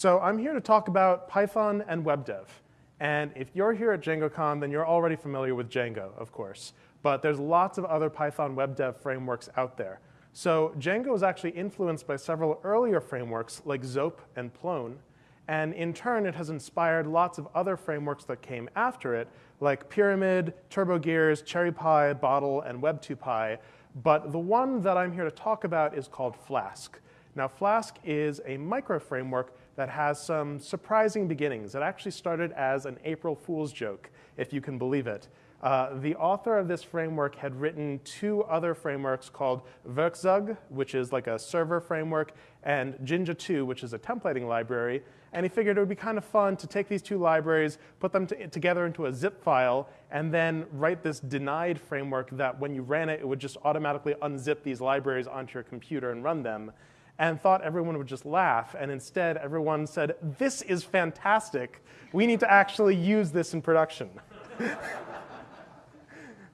So I'm here to talk about Python and web dev. And if you're here at DjangoCon, then you're already familiar with Django, of course. But there's lots of other Python web dev frameworks out there. So Django is actually influenced by several earlier frameworks like Zope and Plone. And in turn, it has inspired lots of other frameworks that came after it, like Pyramid, TurboGears, CherryPy, Bottle, and Web2Py. But the one that I'm here to talk about is called Flask. Now, Flask is a micro framework that has some surprising beginnings. It actually started as an April Fool's joke, if you can believe it. Uh, the author of this framework had written two other frameworks called Werkzeug, which is like a server framework, and Jinja 2, which is a templating library. And he figured it would be kind of fun to take these two libraries, put them together into a zip file, and then write this denied framework that when you ran it, it would just automatically unzip these libraries onto your computer and run them and thought everyone would just laugh. And instead, everyone said, this is fantastic. We need to actually use this in production.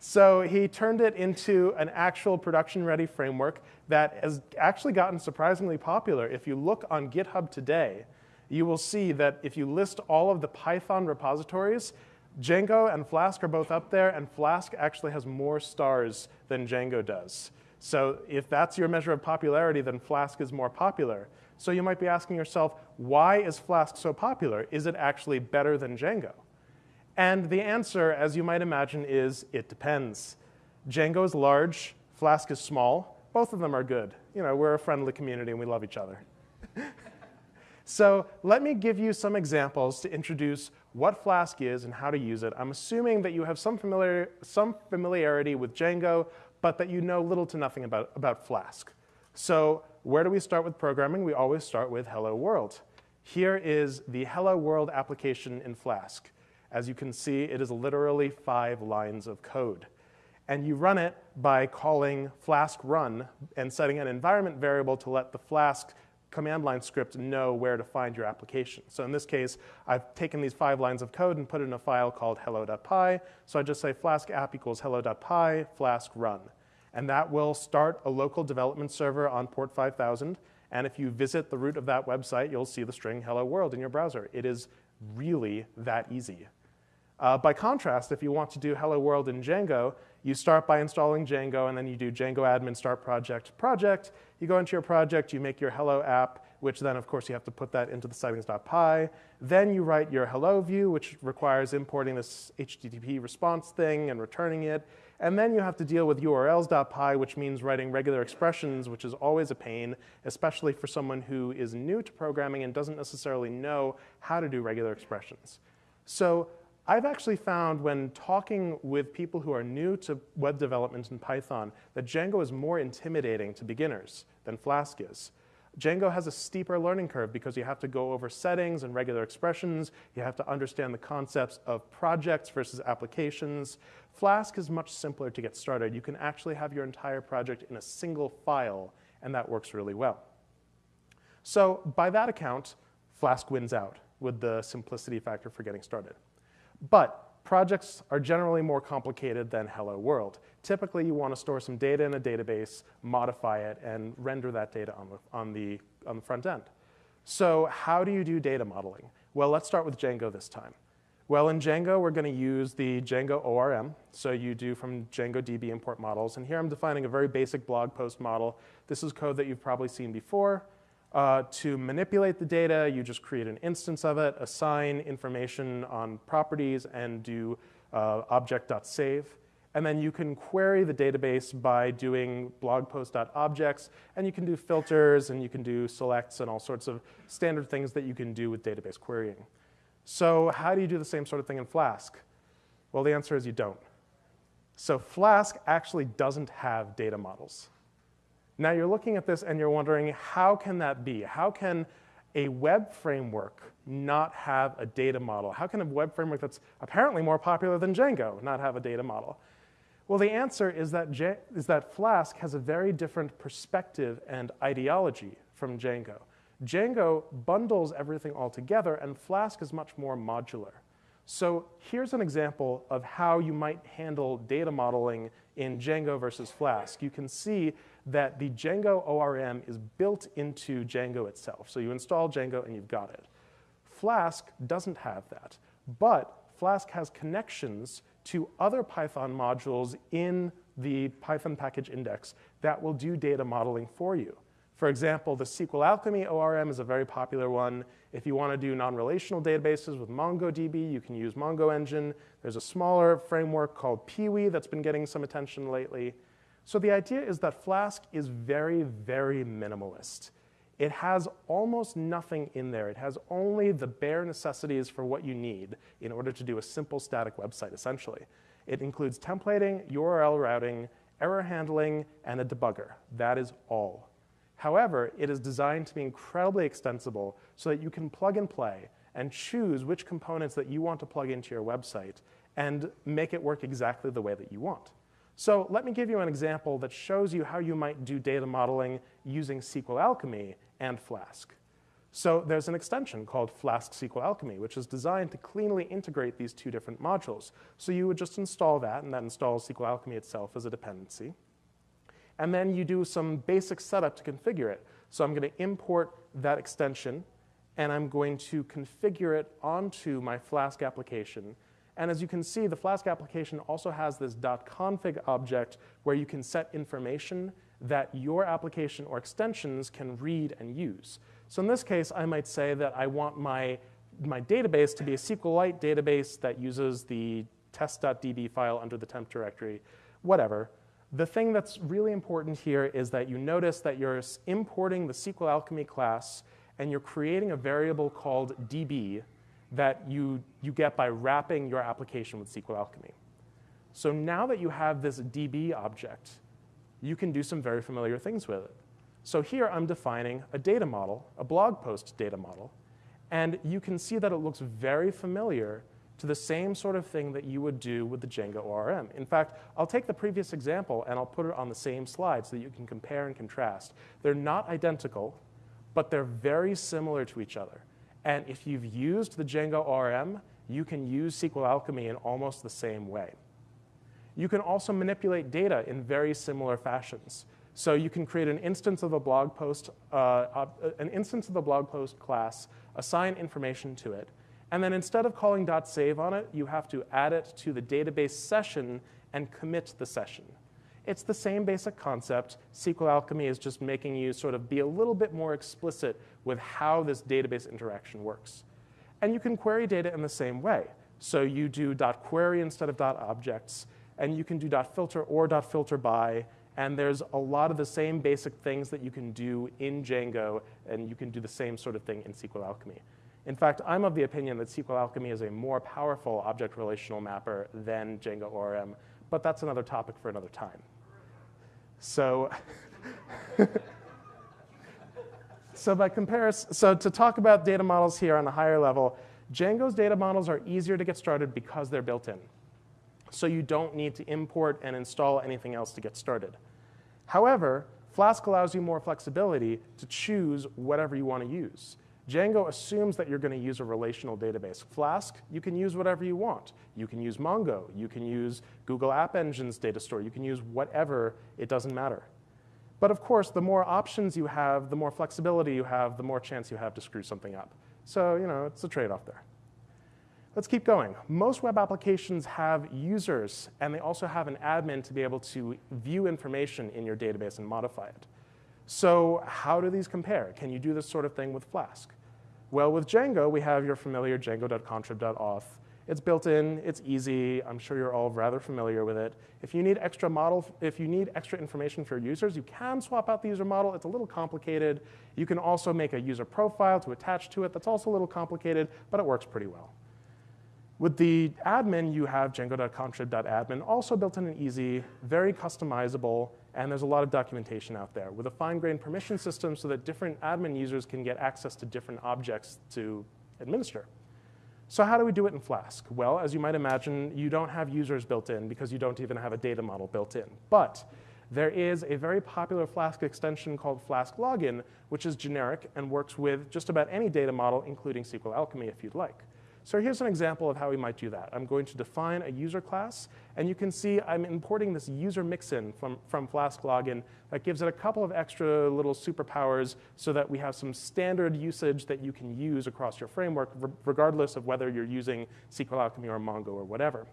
so he turned it into an actual production-ready framework that has actually gotten surprisingly popular. If you look on GitHub today, you will see that if you list all of the Python repositories, Django and Flask are both up there, and Flask actually has more stars than Django does. So if that's your measure of popularity, then Flask is more popular. So you might be asking yourself, why is Flask so popular? Is it actually better than Django? And the answer, as you might imagine, is it depends. Django is large, Flask is small. Both of them are good. You know, we're a friendly community and we love each other. so let me give you some examples to introduce what Flask is and how to use it. I'm assuming that you have some, familiar, some familiarity with Django, but that you know little to nothing about, about Flask. So where do we start with programming? We always start with hello world. Here is the hello world application in Flask. As you can see, it is literally five lines of code. And you run it by calling flask run and setting an environment variable to let the Flask command line script know where to find your application. So in this case, I've taken these five lines of code and put it in a file called hello.py. So I just say flask app equals hello.py flask run. And that will start a local development server on port 5000. And if you visit the root of that website, you'll see the string hello world in your browser. It is really that easy. Uh, by contrast, if you want to do hello world in Django, you start by installing Django, and then you do Django admin start project project. You go into your project, you make your hello app, which then, of course, you have to put that into the settings.py. Then you write your hello view, which requires importing this HTTP response thing and returning it. And then you have to deal with urls.py, which means writing regular expressions, which is always a pain, especially for someone who is new to programming and doesn't necessarily know how to do regular expressions. So I've actually found when talking with people who are new to web development in Python that Django is more intimidating to beginners than Flask is. Django has a steeper learning curve because you have to go over settings and regular expressions. You have to understand the concepts of projects versus applications. Flask is much simpler to get started. You can actually have your entire project in a single file, and that works really well. So by that account, Flask wins out with the simplicity factor for getting started. But projects are generally more complicated than Hello World. Typically, you want to store some data in a database, modify it, and render that data on the, on the, on the front end. So how do you do data modeling? Well, let's start with Django this time. Well, in Django, we're going to use the Django ORM. So you do from Django DB import models. And here I'm defining a very basic blog post model. This is code that you've probably seen before. Uh, to manipulate the data, you just create an instance of it, assign information on properties, and do uh, object.save. And then you can query the database by doing blog post.objects, and you can do filters, and you can do selects, and all sorts of standard things that you can do with database querying. So how do you do the same sort of thing in Flask? Well, the answer is you don't. So Flask actually doesn't have data models. Now you're looking at this and you're wondering, how can that be? How can a web framework not have a data model? How can a web framework that's apparently more popular than Django not have a data model? Well, the answer is that, J is that Flask has a very different perspective and ideology from Django. Django bundles everything all together, and Flask is much more modular. So here's an example of how you might handle data modeling in Django versus Flask. You can see that the Django ORM is built into Django itself. So you install Django and you've got it. Flask doesn't have that, but Flask has connections to other Python modules in the Python package index that will do data modeling for you. For example, the SQL Alchemy ORM is a very popular one. If you want to do non-relational databases with MongoDB, you can use Mongo Engine. There's a smaller framework called Peewee that's been getting some attention lately. So the idea is that Flask is very, very minimalist. It has almost nothing in there. It has only the bare necessities for what you need in order to do a simple static website, essentially. It includes templating, URL routing, error handling, and a debugger. That is all. However, it is designed to be incredibly extensible so that you can plug and play and choose which components that you want to plug into your website and make it work exactly the way that you want. So let me give you an example that shows you how you might do data modeling using SQL Alchemy and Flask. So there's an extension called Flask SQL Alchemy, which is designed to cleanly integrate these two different modules. So you would just install that, and that installs SQL Alchemy itself as a dependency and then you do some basic setup to configure it. So I'm going to import that extension, and I'm going to configure it onto my Flask application. And as you can see, the Flask application also has this .config object where you can set information that your application or extensions can read and use. So in this case, I might say that I want my, my database to be a SQLite database that uses the test.db file under the temp directory, whatever. The thing that's really important here is that you notice that you're importing the SQL Alchemy class and you're creating a variable called db that you, you get by wrapping your application with SQL Alchemy. So now that you have this db object, you can do some very familiar things with it. So here I'm defining a data model, a blog post data model, and you can see that it looks very familiar to the same sort of thing that you would do with the Django ORM. In fact, I'll take the previous example and I'll put it on the same slide so that you can compare and contrast. They're not identical, but they're very similar to each other. And if you've used the Django ORM, you can use SQL Alchemy in almost the same way. You can also manipulate data in very similar fashions. So you can create an instance of a blog post, uh, uh, an instance of the blog post class, assign information to it, and then instead of calling .save on it, you have to add it to the database session and commit the session. It's the same basic concept. SQL Alchemy is just making you sort of be a little bit more explicit with how this database interaction works. And you can query data in the same way. So you do .query instead of .objects, and you can do .filter or .filter by, and there's a lot of the same basic things that you can do in Django, and you can do the same sort of thing in SQL Alchemy. In fact, I'm of the opinion that SQL Alchemy is a more powerful object relational mapper than Django ORM, but that's another topic for another time. So, so by comparison, so to talk about data models here on a higher level, Django's data models are easier to get started because they're built in. So you don't need to import and install anything else to get started. However, Flask allows you more flexibility to choose whatever you want to use. Django assumes that you're going to use a relational database. Flask, you can use whatever you want. You can use Mongo. You can use Google App Engine's data store. You can use whatever. It doesn't matter. But of course, the more options you have, the more flexibility you have, the more chance you have to screw something up. So, you know, it's a trade-off there. Let's keep going. Most web applications have users, and they also have an admin to be able to view information in your database and modify it. So how do these compare? Can you do this sort of thing with Flask? Well, with Django, we have your familiar django.contrib.auth. It's built in, it's easy. I'm sure you're all rather familiar with it. If you need extra model, if you need extra information for your users, you can swap out the user model. It's a little complicated. You can also make a user profile to attach to it. That's also a little complicated, but it works pretty well. With the admin, you have django.contrib.admin, also built in and easy, very customizable, and there's a lot of documentation out there with a fine-grained permission system so that different admin users can get access to different objects to administer. So how do we do it in Flask? Well, as you might imagine, you don't have users built in because you don't even have a data model built in. But there is a very popular Flask extension called Flask Login, which is generic and works with just about any data model, including SQL Alchemy if you'd like. So here's an example of how we might do that. I'm going to define a user class, and you can see I'm importing this user mixin from, from Flask login that gives it a couple of extra little superpowers so that we have some standard usage that you can use across your framework, regardless of whether you're using SQL Alchemy or Mongo or whatever.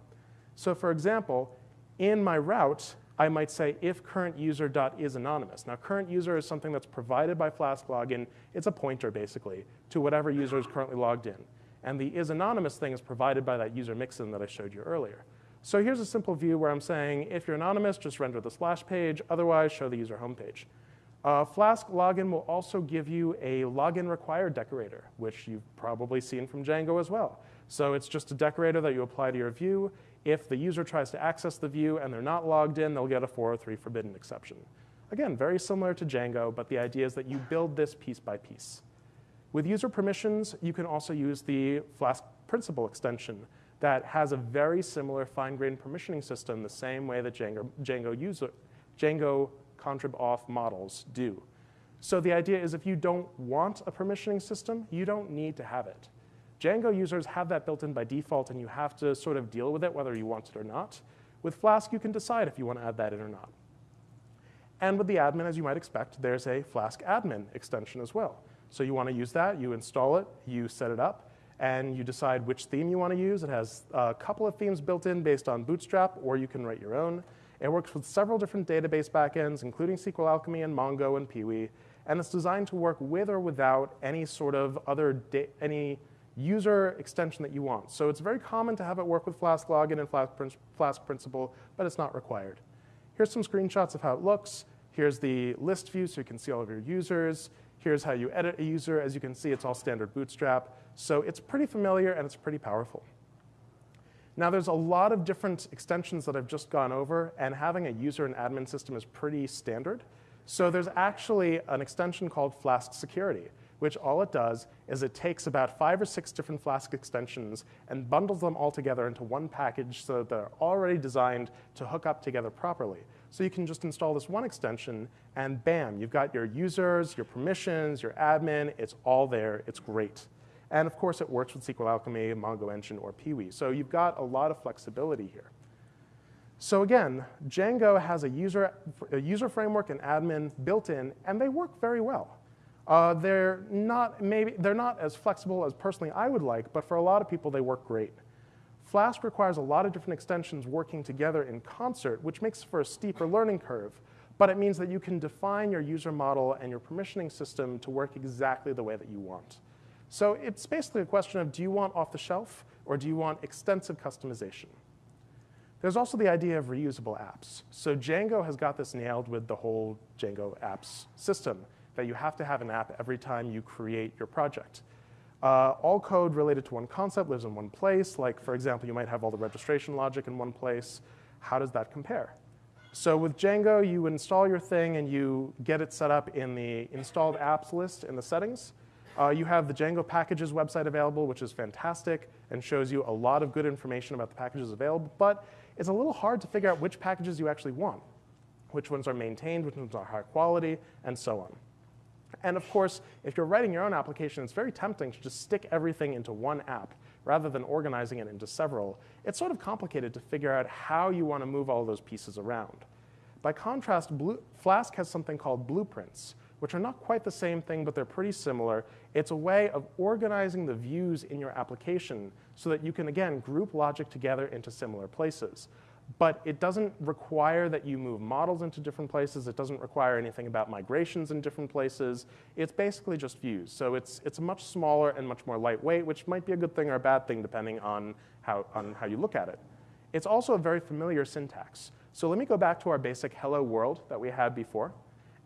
So for example, in my route, I might say if current user dot is anonymous. Now current user is something that's provided by Flask login. It's a pointer basically to whatever user is currently logged in. And the is anonymous thing is provided by that user mixin that I showed you earlier. So here's a simple view where I'm saying if you're anonymous, just render the splash page. Otherwise, show the user homepage. Uh, Flask login will also give you a login required decorator, which you've probably seen from Django as well. So it's just a decorator that you apply to your view. If the user tries to access the view and they're not logged in, they'll get a 403 forbidden exception. Again, very similar to Django, but the idea is that you build this piece by piece. With user permissions, you can also use the Flask principal extension that has a very similar fine-grained permissioning system the same way that Django, Django, user, Django contrib auth models do. So the idea is if you don't want a permissioning system, you don't need to have it. Django users have that built in by default, and you have to sort of deal with it whether you want it or not. With Flask, you can decide if you want to add that in or not. And with the admin, as you might expect, there's a Flask admin extension as well. So you want to use that, you install it, you set it up, and you decide which theme you want to use. It has a couple of themes built in based on Bootstrap, or you can write your own. It works with several different database backends, including SQL Alchemy and Mongo and Peewee, and it's designed to work with or without any sort of other any user extension that you want. So it's very common to have it work with Flask login and Flask, Flask principal, but it's not required. Here's some screenshots of how it looks. Here's the list view so you can see all of your users. Here's how you edit a user. As you can see, it's all standard Bootstrap. So it's pretty familiar and it's pretty powerful. Now there's a lot of different extensions that I've just gone over, and having a user and admin system is pretty standard. So there's actually an extension called Flask Security, which all it does is it takes about five or six different Flask extensions and bundles them all together into one package so that they're already designed to hook up together properly. So you can just install this one extension and bam, you've got your users, your permissions, your admin, it's all there, it's great. And of course it works with SQL Alchemy, Mongo Engine, or Peewee. So you've got a lot of flexibility here. So again, Django has a user, a user framework and admin built in, and they work very well. Uh, they're, not, maybe, they're not as flexible as personally I would like, but for a lot of people, they work great. Flask requires a lot of different extensions working together in concert, which makes for a steeper learning curve. But it means that you can define your user model and your permissioning system to work exactly the way that you want. So it's basically a question of do you want off the shelf or do you want extensive customization? There's also the idea of reusable apps. So Django has got this nailed with the whole Django apps system, that you have to have an app every time you create your project. Uh, all code related to one concept lives in one place. Like, for example, you might have all the registration logic in one place. How does that compare? So with Django, you install your thing and you get it set up in the installed apps list in the settings. Uh, you have the Django packages website available, which is fantastic and shows you a lot of good information about the packages available, but it's a little hard to figure out which packages you actually want, which ones are maintained, which ones are high quality, and so on. And of course, if you're writing your own application, it's very tempting to just stick everything into one app rather than organizing it into several. It's sort of complicated to figure out how you want to move all those pieces around. By contrast, Blue, Flask has something called blueprints, which are not quite the same thing, but they're pretty similar. It's a way of organizing the views in your application so that you can, again, group logic together into similar places but it doesn't require that you move models into different places. It doesn't require anything about migrations in different places. It's basically just views. So it's, it's much smaller and much more lightweight, which might be a good thing or a bad thing depending on how, on how you look at it. It's also a very familiar syntax. So let me go back to our basic hello world that we had before.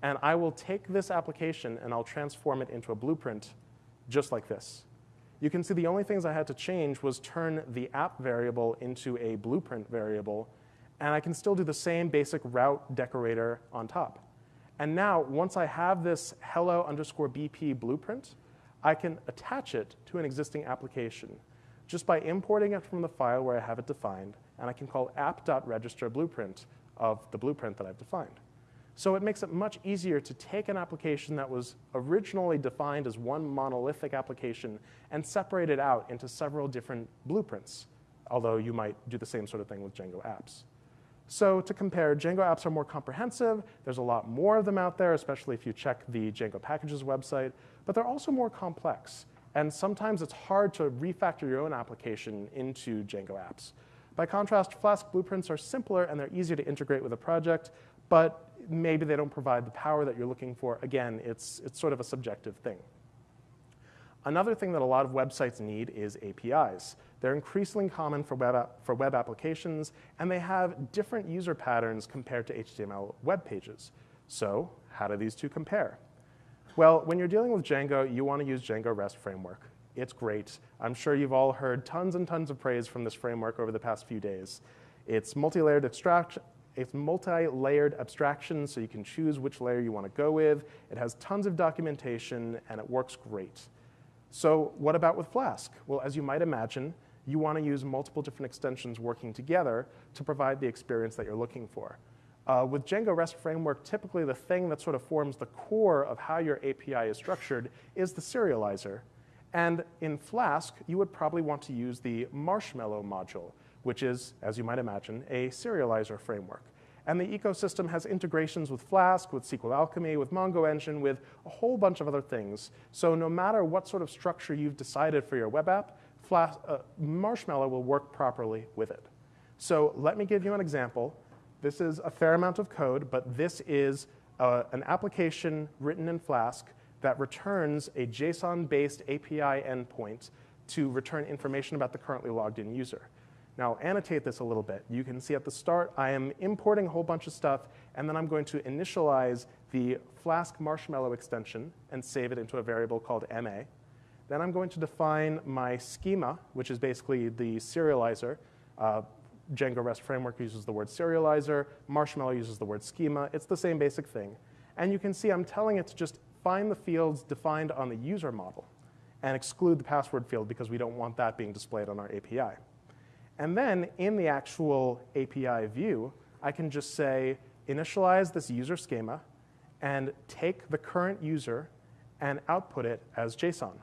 And I will take this application and I'll transform it into a blueprint just like this. You can see the only things I had to change was turn the app variable into a blueprint variable, and I can still do the same basic route decorator on top. And now, once I have this hello underscore BP blueprint, I can attach it to an existing application just by importing it from the file where I have it defined, and I can call app.register blueprint of the blueprint that I've defined. So it makes it much easier to take an application that was originally defined as one monolithic application and separate it out into several different blueprints, although you might do the same sort of thing with Django apps. So to compare, Django apps are more comprehensive. There's a lot more of them out there, especially if you check the Django packages website, but they're also more complex. And sometimes it's hard to refactor your own application into Django apps. By contrast, Flask blueprints are simpler and they're easier to integrate with a project, but maybe they don't provide the power that you're looking for. Again, it's, it's sort of a subjective thing. Another thing that a lot of websites need is APIs. They're increasingly common for web, for web applications, and they have different user patterns compared to HTML web pages. So how do these two compare? Well, when you're dealing with Django, you want to use Django REST framework. It's great. I'm sure you've all heard tons and tons of praise from this framework over the past few days. It's multi-layered extract, it's multi-layered abstraction, so you can choose which layer you want to go with. It has tons of documentation, and it works great. So what about with Flask? Well, as you might imagine, you want to use multiple different extensions working together to provide the experience that you're looking for. Uh, with Django REST Framework, typically the thing that sort of forms the core of how your API is structured is the serializer. And in Flask, you would probably want to use the Marshmallow module, which is, as you might imagine, a serializer framework. And the ecosystem has integrations with Flask, with SQL Alchemy, with Mongo Engine, with a whole bunch of other things. So no matter what sort of structure you've decided for your web app, Flask, uh, Marshmallow will work properly with it. So let me give you an example. This is a fair amount of code, but this is uh, an application written in Flask that returns a JSON-based API endpoint to return information about the currently logged in user. Now annotate this a little bit. You can see at the start, I am importing a whole bunch of stuff, and then I'm going to initialize the Flask Marshmallow extension and save it into a variable called MA. Then I'm going to define my schema, which is basically the serializer. Uh, Django REST framework uses the word serializer. Marshmallow uses the word schema. It's the same basic thing. And you can see I'm telling it to just find the fields defined on the user model and exclude the password field because we don't want that being displayed on our API. And then in the actual API view, I can just say, initialize this user schema and take the current user and output it as JSON.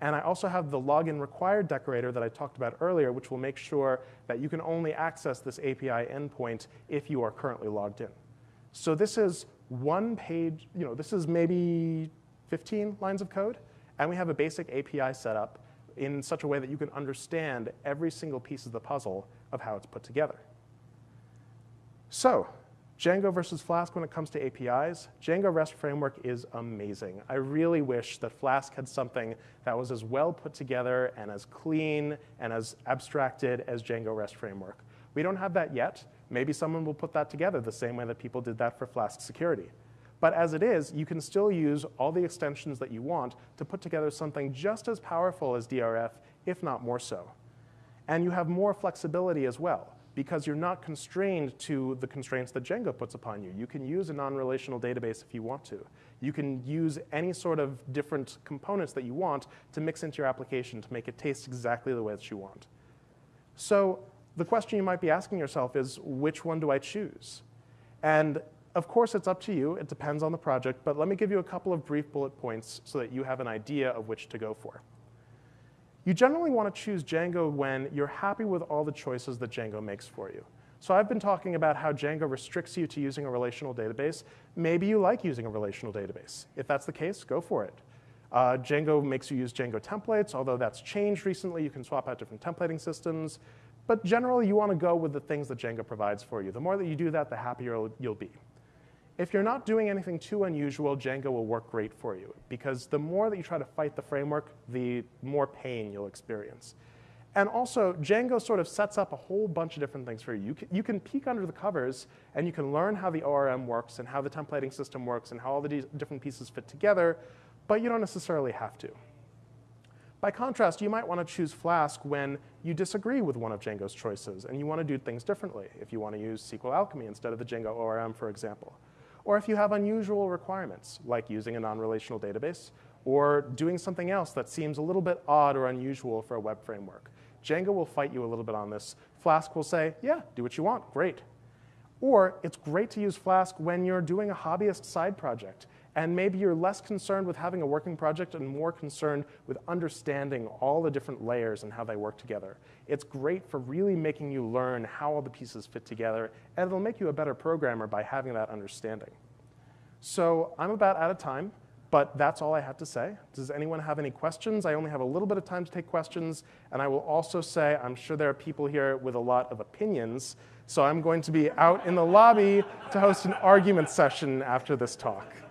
And I also have the login required decorator that I talked about earlier, which will make sure that you can only access this API endpoint if you are currently logged in. So this is one page, you know, this is maybe 15 lines of code, and we have a basic API setup in such a way that you can understand every single piece of the puzzle of how it's put together. So, Django versus Flask when it comes to APIs, Django REST framework is amazing. I really wish that Flask had something that was as well put together and as clean and as abstracted as Django REST framework. We don't have that yet. Maybe someone will put that together the same way that people did that for Flask security. But as it is, you can still use all the extensions that you want to put together something just as powerful as DRF, if not more so. And you have more flexibility as well because you're not constrained to the constraints that Django puts upon you. You can use a non-relational database if you want to. You can use any sort of different components that you want to mix into your application to make it taste exactly the way that you want. So the question you might be asking yourself is, which one do I choose? And of course, it's up to you. It depends on the project, but let me give you a couple of brief bullet points so that you have an idea of which to go for. You generally want to choose Django when you're happy with all the choices that Django makes for you. So I've been talking about how Django restricts you to using a relational database. Maybe you like using a relational database. If that's the case, go for it. Uh, Django makes you use Django templates, although that's changed recently. You can swap out different templating systems. But generally, you want to go with the things that Django provides for you. The more that you do that, the happier you'll be. If you're not doing anything too unusual, Django will work great for you because the more that you try to fight the framework, the more pain you'll experience. And also, Django sort of sets up a whole bunch of different things for you. You can, you can peek under the covers and you can learn how the ORM works and how the templating system works and how all the different pieces fit together, but you don't necessarily have to. By contrast, you might want to choose Flask when you disagree with one of Django's choices and you want to do things differently. If you want to use SQL Alchemy instead of the Django ORM, for example or if you have unusual requirements, like using a non-relational database, or doing something else that seems a little bit odd or unusual for a web framework. Django will fight you a little bit on this. Flask will say, yeah, do what you want, great. Or it's great to use Flask when you're doing a hobbyist side project. And maybe you're less concerned with having a working project and more concerned with understanding all the different layers and how they work together. It's great for really making you learn how all the pieces fit together, and it'll make you a better programmer by having that understanding. So I'm about out of time, but that's all I have to say. Does anyone have any questions? I only have a little bit of time to take questions, and I will also say I'm sure there are people here with a lot of opinions, so I'm going to be out in the lobby to host an argument session after this talk.